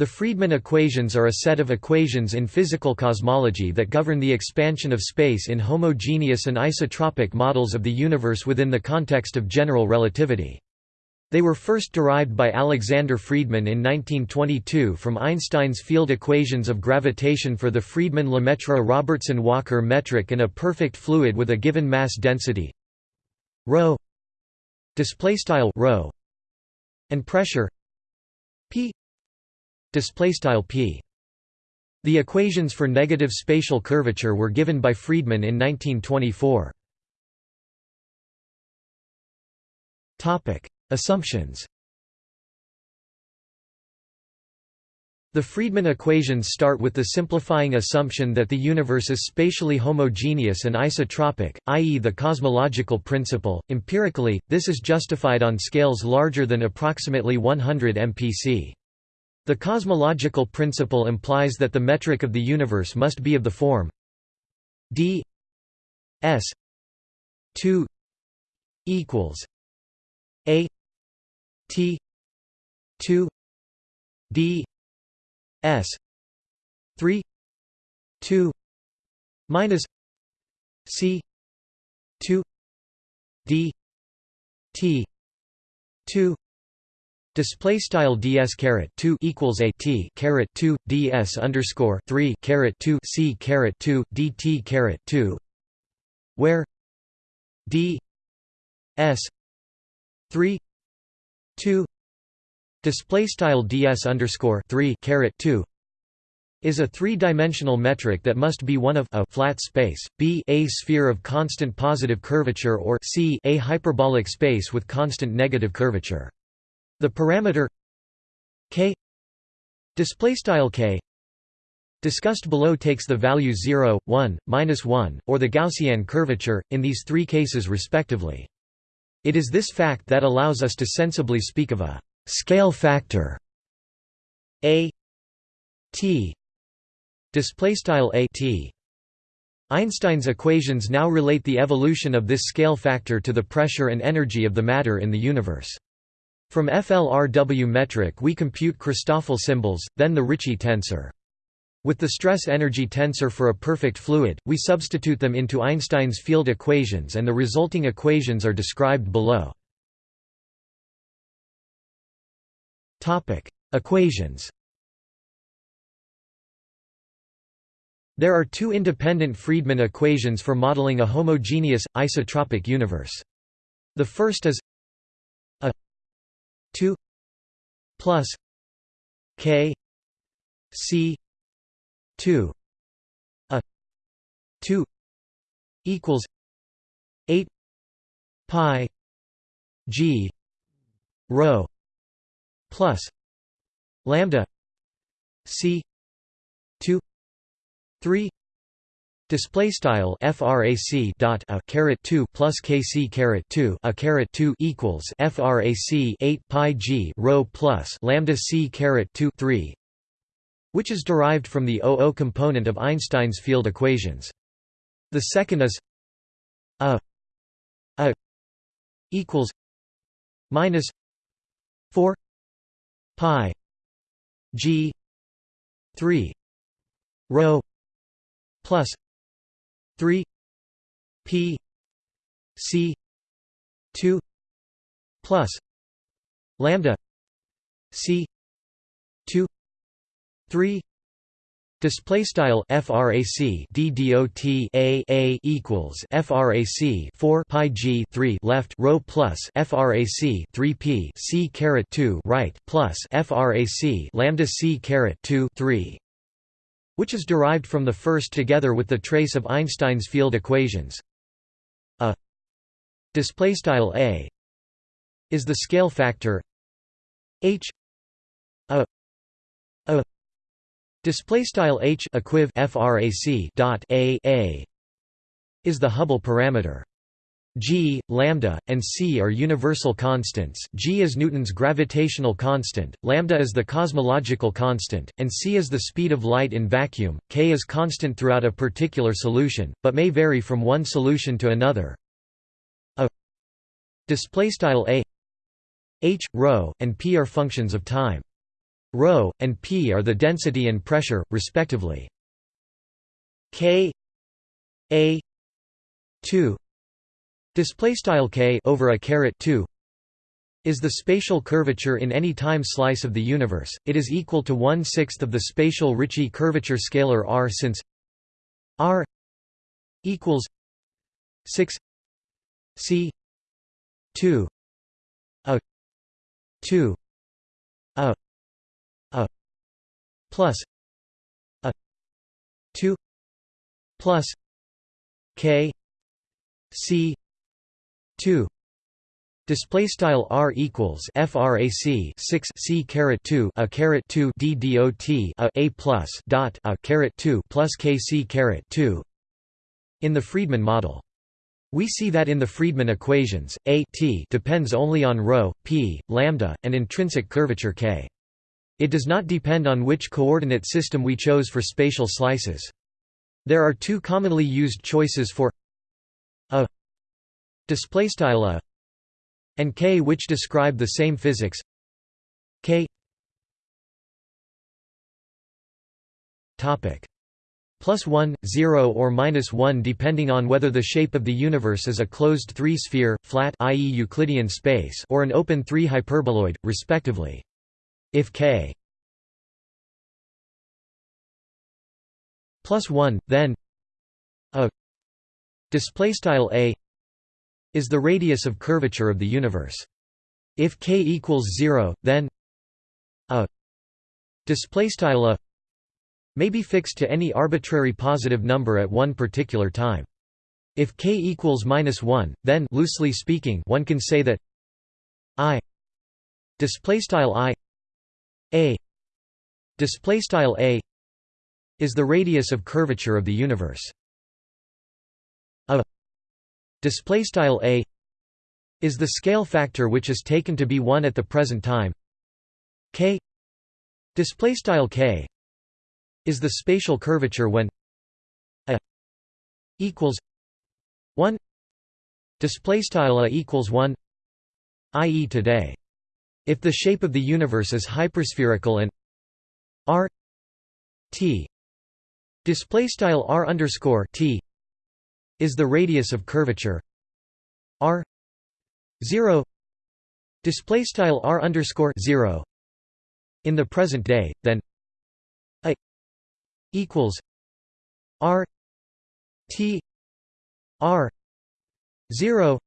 The Friedmann equations are a set of equations in physical cosmology that govern the expansion of space in homogeneous and isotropic models of the universe within the context of general relativity. They were first derived by Alexander Friedmann in 1922 from Einstein's field equations of gravitation for the Friedmann-Lemaitre-Robertson-Walker metric and a perfect fluid with a given mass density ρ and pressure p display style p the equations for negative spatial curvature were given by Friedmann in 1924 topic assumptions The Friedmann equations start with the simplifying assumption that the universe is spatially homogeneous and isotropic, i.e. the cosmological principle. Empirically, this is justified on scales larger than approximately 100 mpc. The cosmological principle implies that the metric of the universe must be of the form d s 2 equals a t 2 d s 3 2 minus c 2 d t 2 Display style ds caret two equals a t caret two ds underscore three caret two c caret two dt caret two, where d s three two display style ds underscore three caret two is a three-dimensional metric that must be one of a flat space, b a sphere of constant positive curvature or c a hyperbolic space with constant negative curvature. The parameter k display style k discussed below takes the value 0, 1, minus 1, or the Gaussian curvature, in these three cases respectively. It is this fact that allows us to sensibly speak of a scale factor a t display style a t. Einstein's equations now relate the evolution of this scale factor to the pressure and energy of the matter in the universe. From FLRW metric we compute Christoffel symbols, then the Ricci tensor. With the stress-energy tensor for a perfect fluid, we substitute them into Einstein's field equations and the resulting equations are described below. Equations There are two independent Friedmann equations for modeling a homogeneous, isotropic universe. The first is 2 plus k c 2 a 2 equals 8 pi g rho plus lambda c 2 3 Display style frac dot a caret two plus kc caret two a caret two equals frac eight pi g rho plus lambda c caret two three, which is derived from the OO component of Einstein's field equations. The second is a a equals minus four pi g three rho plus 3 p c 2 plus lambda c 2 3 Display style frac d dot a a equals frac 4 pi g 3 left rho plus frac 3 p c caret 2 right plus frac lambda c caret 2 3 which is derived from the first together with the trace of Einstein's field equations. A display style a is the scale factor h a a display style h equiv frac dot a a is the Hubble parameter. G, lambda, and c are universal constants g is Newton's gravitational constant, lambda is the cosmological constant, and c is the speed of light in vacuum, k is constant throughout a particular solution, but may vary from one solution to another. a a h, rho, and p are functions of time. rho and p are the density and pressure respectively k a 2 display style k over a caret 2 is the spatial curvature in any time slice of the universe. It is equal to one sixth of the spatial Ricci curvature scalar r since r equals six c two a two a a plus a two plus k c two Display style r equals frac 6 c caret 2 a caret 2 d dot a a plus dot a caret 2 plus k c caret 2 in the Friedmann model. We see that in the Friedmann equations, a t depends only on rho, p, lambda, and intrinsic curvature k. It does not depend on which coordinate system we chose for spatial slices. There are two commonly used choices for a display style a and k which describe the same physics. K. Topic. Plus 1 0 or minus 1 depending on whether the shape of the universe is a closed three-sphere flat i.e. euclidean space or an open three-hyperboloid respectively. If k plus 1 then a display style a is the radius of curvature of the universe. If k equals 0, then a displaystyle a may be fixed to any arbitrary positive number at one particular time. If k equals minus 1, then loosely speaking, one can say that i displaystyle i a displaystyle a is the radius of curvature of the universe. A display style a is the scale factor which is taken to be 1 at the present time. K display style k is the spatial curvature when a equals 1 display style a equals 1 i.e. today. If the shape of the universe is hyperspherical and r t display style r underscore t is the radius of curvature. R 0 display style r underscore 0 in the present day then a equals r t r 0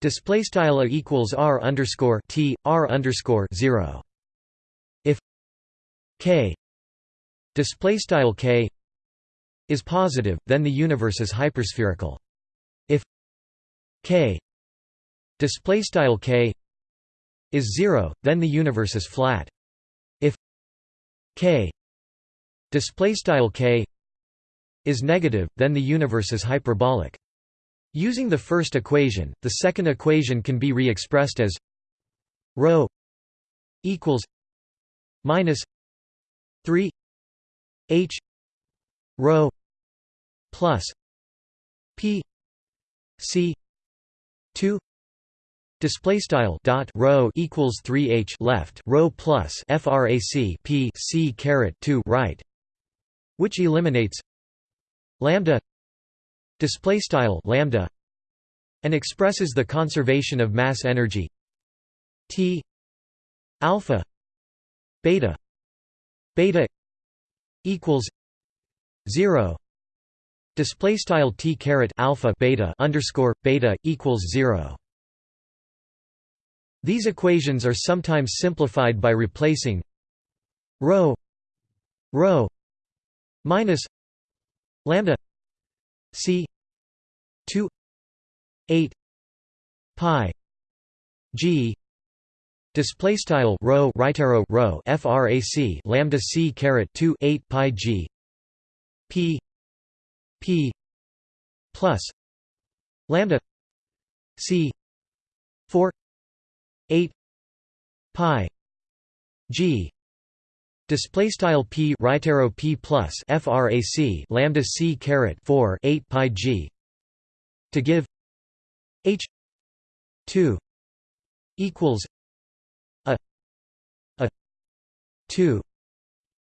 display style a equals r underscore t r underscore 0 if k display style k is positive, then the universe is hyperspherical. If k display style k is 0, then the universe is flat. If k display style k is negative, then the universe is hyperbolic. Using the first equation, the second equation can be re-expressed as ρ equals minus 3 h rho plus p c 2 display style dot rho equals 3h left rho plus frac p c caret 2 right which eliminates lambda display style lambda and expresses the conservation of mass energy t alpha beta beta equals 0 display style t caret alpha beta underscore beta equals 0 these equations are sometimes simplified by replacing rho rho minus lambda c 2 8 pi g. Display style rho right arrow rho frac lambda c caret 2 8 pi g p p plus lambda c 4 8 pi g. Display style p right arrow p plus frac lambda c caret 4 8 pi g. To give h 2 equals a a 2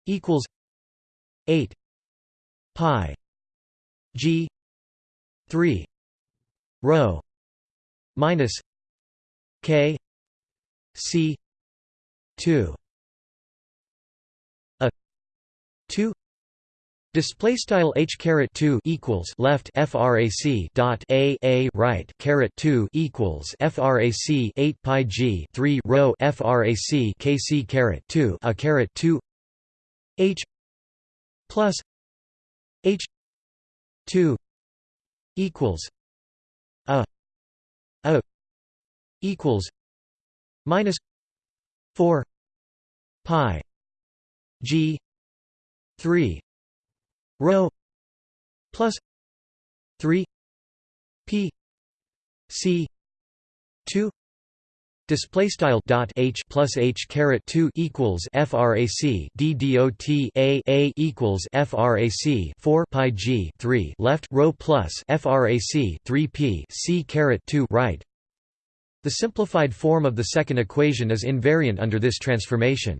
equals 8 pi g 3 rho minus k c 2 a 2 Display style h caret two equals left frac dot a a right caret two equals frac eight pi g three rho frac kc caret two a caret two h plus h two equals a a equals minus four pi g three rho plus 3 p c 2 display style dot h plus h caret 2 equals frac d dot a a equals frac 4 pi g 3 left rho plus frac 3 p c caret 2 right the simplified form of the second equation is invariant under this transformation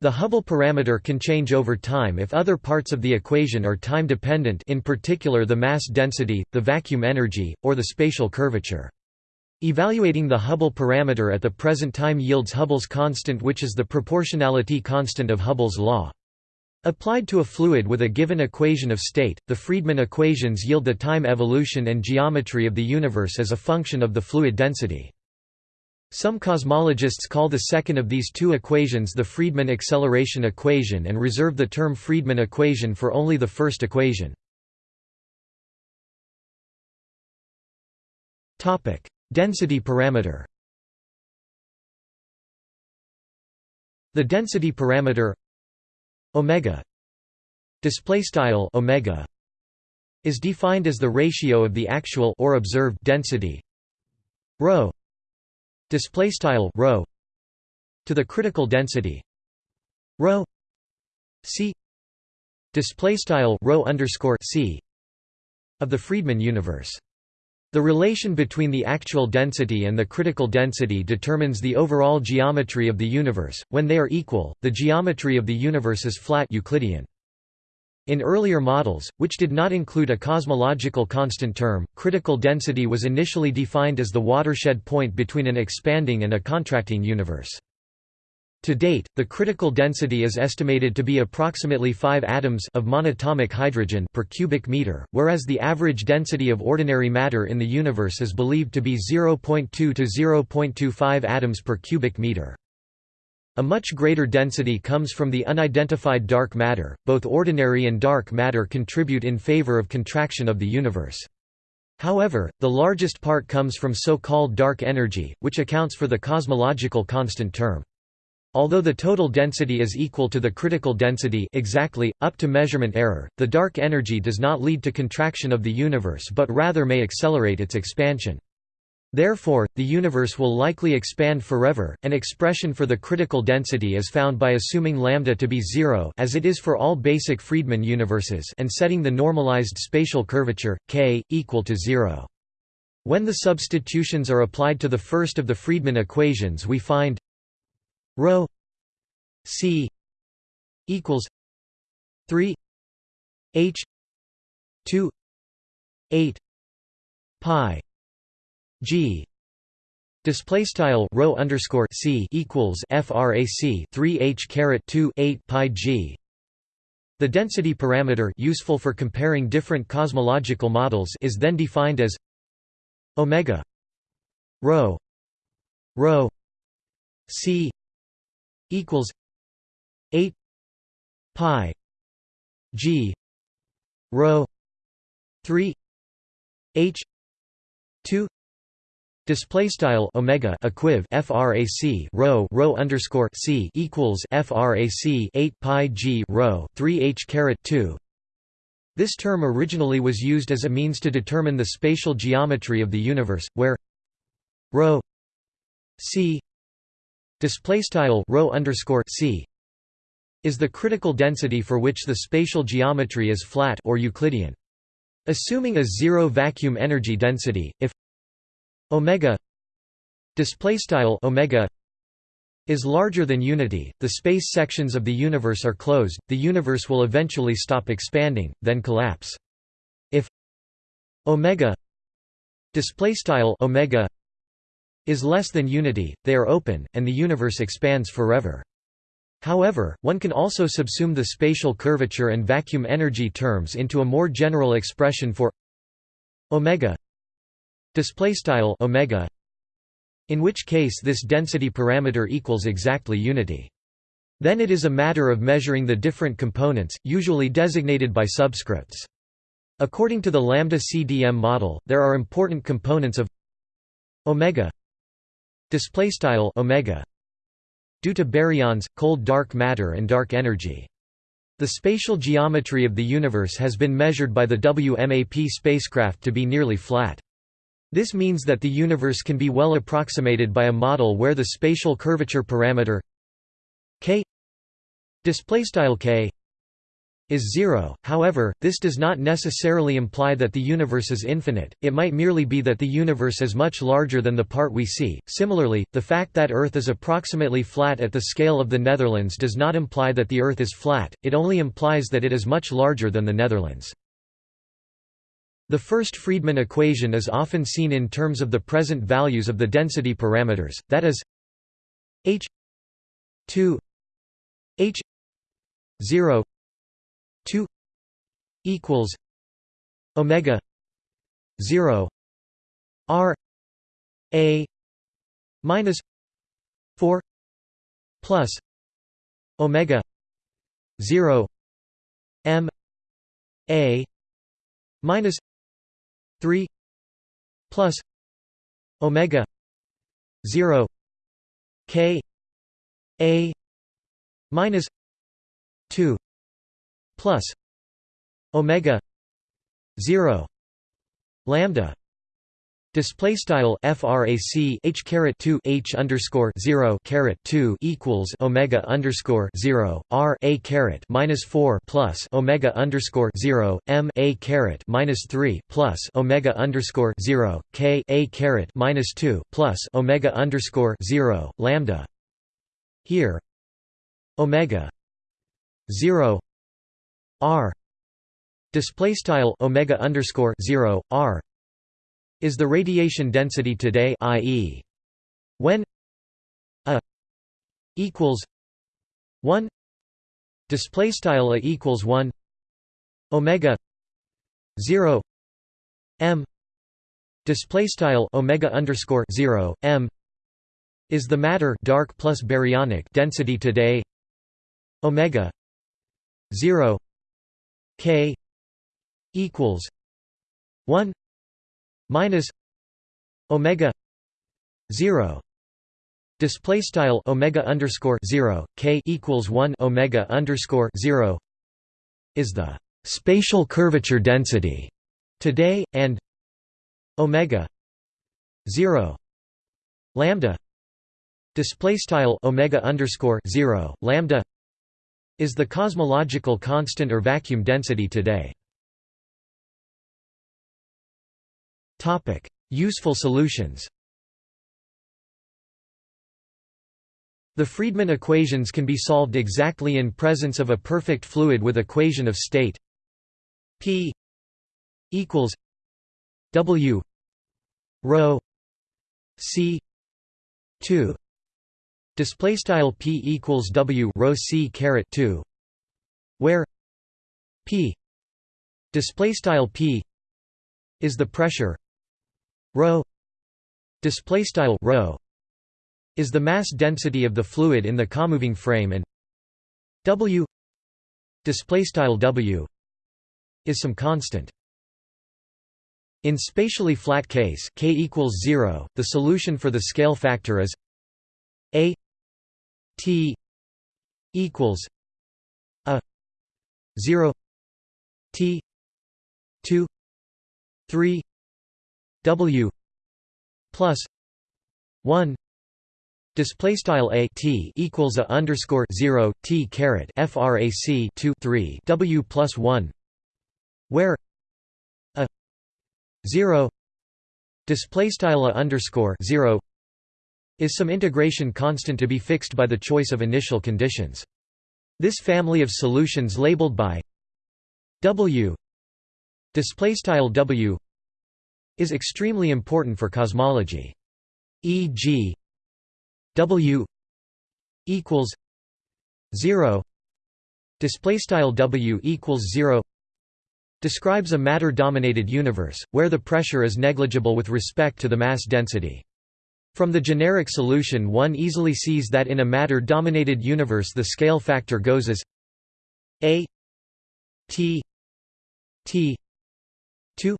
the Hubble parameter can change over time if other parts of the equation are time-dependent in particular the mass density, the vacuum energy, or the spatial curvature. Evaluating the Hubble parameter at the present time yields Hubble's constant which is the proportionality constant of Hubble's law. Applied to a fluid with a given equation of state, the Friedmann equations yield the time evolution and geometry of the universe as a function of the fluid density. Some cosmologists call the second of these two equations the Friedmann acceleration equation and reserve the term Friedmann equation for only the first equation. Density parameter The density parameter omega display style omega is defined as the ratio of the actual or observed density rho display style rho to the critical density rho c display style rho underscore c of the Friedmann universe. The relation between the actual density and the critical density determines the overall geometry of the universe. When they are equal, the geometry of the universe is flat Euclidean. In earlier models, which did not include a cosmological constant term, critical density was initially defined as the watershed point between an expanding and a contracting universe. To date, the critical density is estimated to be approximately 5 atoms of monatomic hydrogen per cubic meter, whereas the average density of ordinary matter in the universe is believed to be 0.2 to 0.25 atoms per cubic meter. A much greater density comes from the unidentified dark matter. Both ordinary and dark matter contribute in favor of contraction of the universe. However, the largest part comes from so-called dark energy, which accounts for the cosmological constant term. Although the total density is equal to the critical density exactly, up to measurement error, the dark energy does not lead to contraction of the universe but rather may accelerate its expansion. Therefore, the universe will likely expand forever. An expression for the critical density is found by assuming lambda to be zero as it is for all basic Friedmann universes and setting the normalized spatial curvature k equal to 0. When the substitutions are applied to the first of the Friedmann equations, we find rho c equals 3 h 2 8 pi G display style rho underscore C equals frac 3 h caret 2 8 pi G. The density parameter useful for comparing different cosmological models is then defined as omega rho rho C equals 8 pi G rho 3 h 2 Display style omega equiv frac rho rho underscore c equals frac 8 pi g rho 3 h caret 2. This term originally was used as a means to determine the spatial geometry of the universe, where rho c display style rho underscore c is the critical density for which the spatial geometry is flat or Euclidean. Assuming a zero vacuum energy density, if omega display style omega is larger than unity, the space sections of the universe are closed, the universe will eventually stop expanding, then collapse. If omega displaystyle omega is less than unity, they are open, and the universe expands forever. However, one can also subsume the spatial curvature and vacuum energy terms into a more general expression for omega displaystyle omega in which case this density parameter equals exactly unity. Then it is a matter of measuring the different components, usually designated by subscripts. According to the lambda CDM model, there are important components of omega displaystyle omega due to baryons, cold dark matter and dark energy. The spatial geometry of the universe has been measured by the WMAP spacecraft to be nearly flat. This means that the universe can be well approximated by a model where the spatial curvature parameter k k is zero, however, this does not necessarily imply that the universe is infinite, it might merely be that the universe is much larger than the part we see. Similarly, the fact that Earth is approximately flat at the scale of the Netherlands does not imply that the Earth is flat, it only implies that it is much larger than the Netherlands. The first Friedmann equation is often seen in terms of the present values of the density parameters, that is h 2 h 0 2 equals omega 0 r a minus 4 plus omega 0 m a minus 3 plus omega 0 k a minus 2 plus omega 0 lambda Display style frac h caret 2 h underscore 0 caret 2 equals omega underscore 0 r a caret minus 4 plus omega underscore 0 m a caret minus 3 plus omega underscore 0 k a caret minus 2 plus omega underscore 0 lambda. Here, omega 0 r display style omega underscore 0 r is the radiation density today i.e. when a equals 1 display style a equals 1 omega 0 m display style omega underscore 0 m is the matter dark plus baryonic density today omega 0 k equals 1 minus omega 0 display style omega underscore 0 k equals 1 omega underscore 0 is the spatial curvature density today and omega 0 lambda. Display style omega underscore 0 lambda is the cosmological constant or vacuum density today. Useful solutions. The Friedmann equations can be solved exactly in presence of a perfect fluid with equation of state P equals W rho C 2 display style P equals W rho C caret 2 where P display style P is the pressure rho display style rho is the mass density of the fluid in the comoving frame and w display style w is some constant. In spatially flat case k equals 0 the solution for the scale factor is a t equals a 0 t 2 3 W plus one display style a t equals a underscore zero t caret frac 2 3 w plus one where a zero display style a underscore zero is some integration constant to be fixed by the choice of initial conditions. This family of solutions labeled by W W is extremely important for cosmology. E.g. W equals 0 display style W equals 0 describes a matter dominated universe where the pressure is negligible with respect to the mass density from the generic solution one easily sees that in a matter-dominated universe the scale factor goes as a t t 2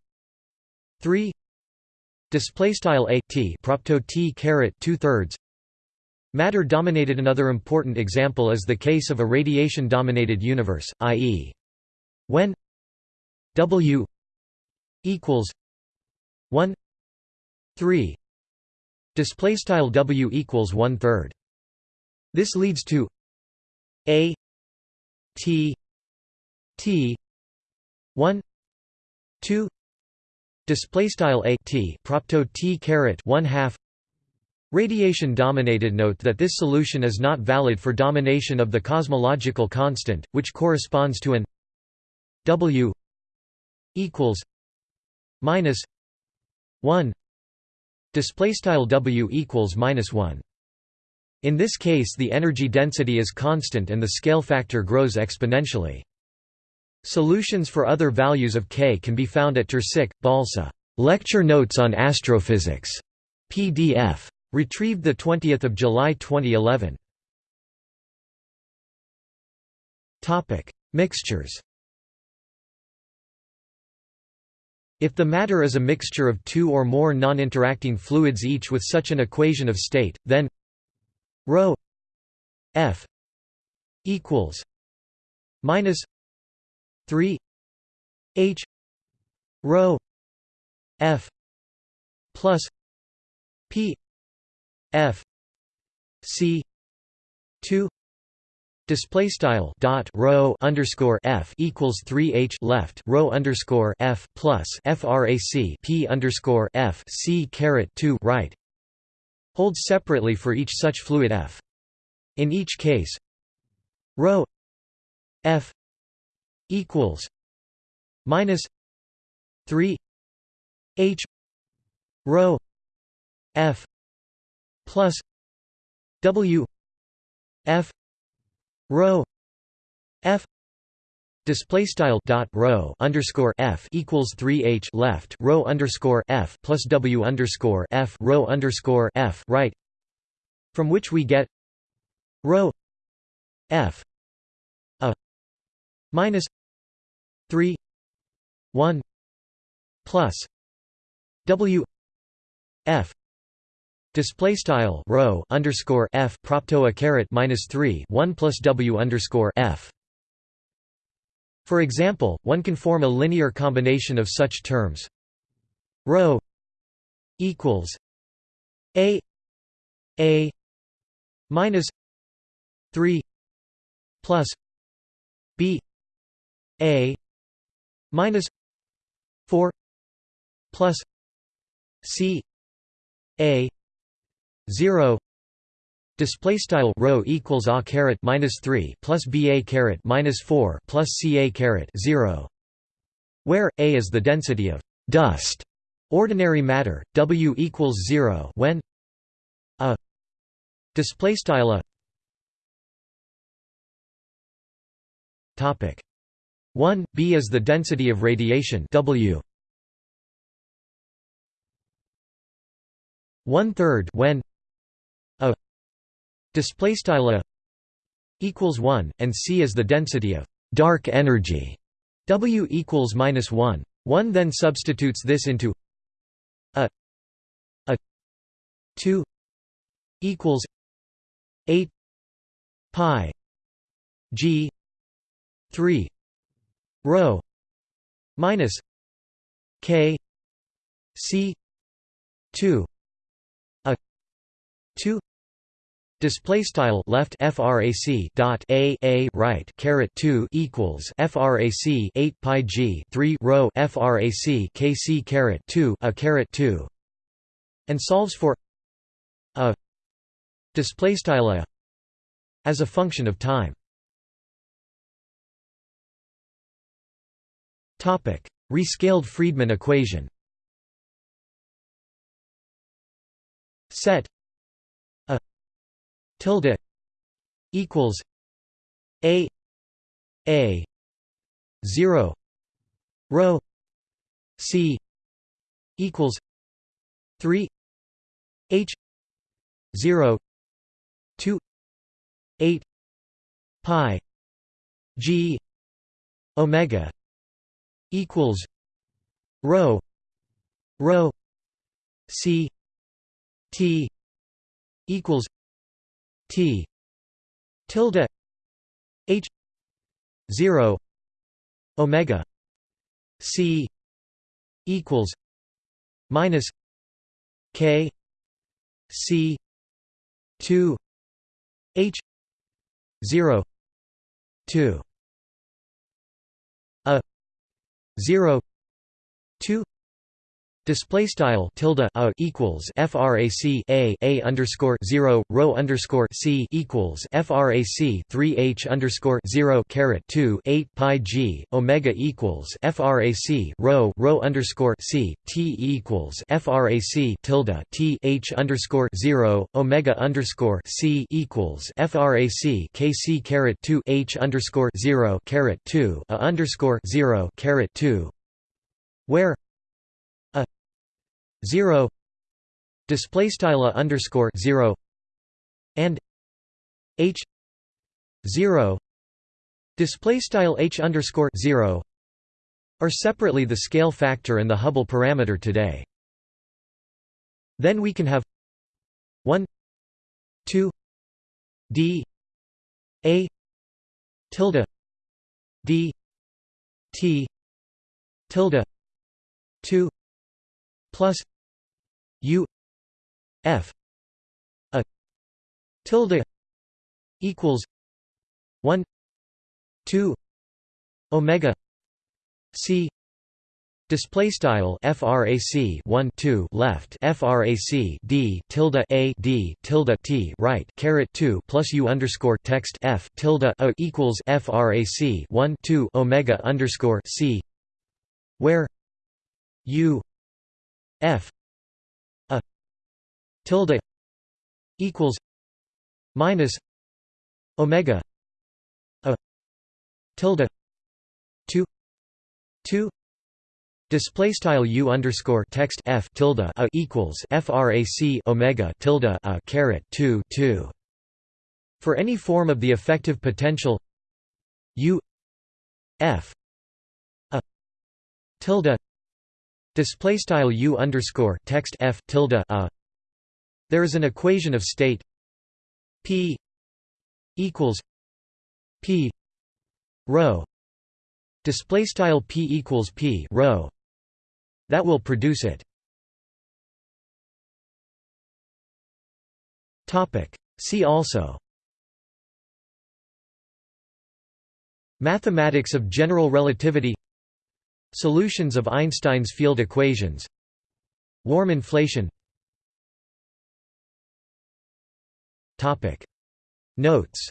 3 display style a t propto t caret 2 thirds matter dominated another important example is the case of a radiation dominated universe i.e. when w equals 1 3 display style w equals one third. This leads to a t t 1 2 display style a t propto t caret 1 half Radiation dominated note that this solution is not valid for domination of the cosmological constant, which corresponds to an W equals minus 1 display style w equals minus 1 in this case the energy density is constant and the scale factor grows exponentially. Solutions for other values of k can be found at Tersic balsa. Lecture notes on astrophysics. Pdf retrieved the 20th of july 2011 topic. Mixtures If the matter is a mixture of two or more non-interacting fluids each with such an equation of state, then ρ f equals minus 3 h rho f plus p f c 2 Display style dot rho underscore f equals three h left rho underscore f plus frac p underscore f c caret two right holds separately for each such fluid f. In each case, rho f equals minus three h rho f plus w f Rho F display style dot rho underscore F equals 3 H left rho underscore F plus W underscore F rho underscore F right from which we get rho F a minus 3 1 plus W F Display style rho underscore f propto a caret minus three one plus w underscore f. For example, one can form a linear combination of such terms. Rho equals a a minus three plus b a minus four plus c a 0 display style rho equals a caret minus 3 plus ba caret minus 4 plus ca caret 0 where a is the density of dust. Ordinary matter w equals 0 when a display style a topic 1 b is the density of radiation w one third when a display style equals 1 and c is the density of dark energy. W equals minus 1 one then substitutes this into a. A 2 equals 8 pi g 3 rho minus k c 2 a 2 display style left frac dot a a right caret 2 equals frac 8 pi g 3 rho frac kc caret 2 a caret 2 and solves for a display style a as a function of time. Topic rescaled friedmann equation. Set tilde equals a a 0 rho c equals 3 h 0 2 8 pi g omega equals rho rho c t equals t. Tilde. H. 0 omega. C. Equals. Minus. K. C. 2 h. 0 2 a. 0 2 Display style tilde a equals frac a a underscore zero rho underscore c equals frac three h underscore zero caret two eight pi g omega equals frac rho rho underscore c t equals frac tilde t h underscore zero omega underscore c equals frac kc caret two h underscore zero caret two a underscore zero caret two where 0 display style underscore 0 and h 0 display style h underscore 0 are separately the scale factor and the Hubble parameter today. Then we can have 1 2 d a tilde d t tilde 2 plus u f a tilde equals 1 2 omega c Display style frac 1 2 left frac d tilde a d tilde t right caret 2 plus u underscore text f tilde a equals frac 1 2 omega underscore c where u f a tilde equals minus omega a tilde 2 2 Display style u underscore text f tilde a equals frac omega tilde a caret 2 2. For any form of the effective potential u f a tilde Display style u underscore text f tilde a. There is an equation of state p equals p rho. Display style p equals p rho. That will produce it. Topic. See also. Mathematics of general relativity Solutions of Einstein's field equations. Warm inflation. Notes